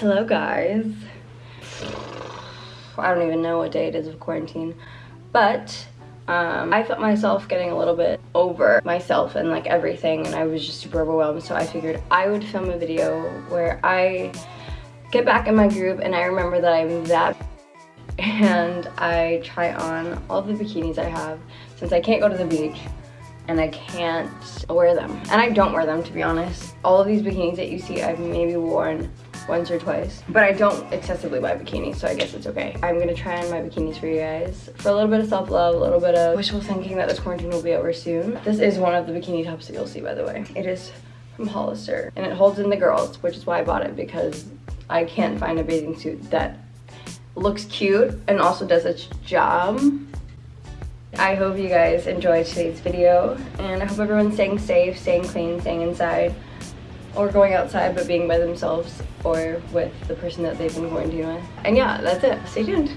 Hello guys. I don't even know what day it is of quarantine, but um, I felt myself getting a little bit over myself and like everything and I was just super overwhelmed so I figured I would film a video where I get back in my groove and I remember that I'm that and I try on all the bikinis I have since I can't go to the beach and I can't wear them. And I don't wear them to be honest. All of these bikinis that you see I've maybe worn once or twice. But I don't excessively buy bikinis, so I guess it's okay. I'm gonna try on my bikinis for you guys for a little bit of self-love, a little bit of wishful thinking that this quarantine will be over soon. This is one of the bikini tops that you'll see, by the way. It is from Hollister, and it holds in the girls, which is why I bought it, because I can't find a bathing suit that looks cute and also does its job. I hope you guys enjoyed today's video, and I hope everyone's staying safe, staying clean, staying inside, or going outside but being by themselves or with the person that they've been quarantined with. And yeah, that's it. Stay tuned.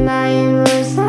to say?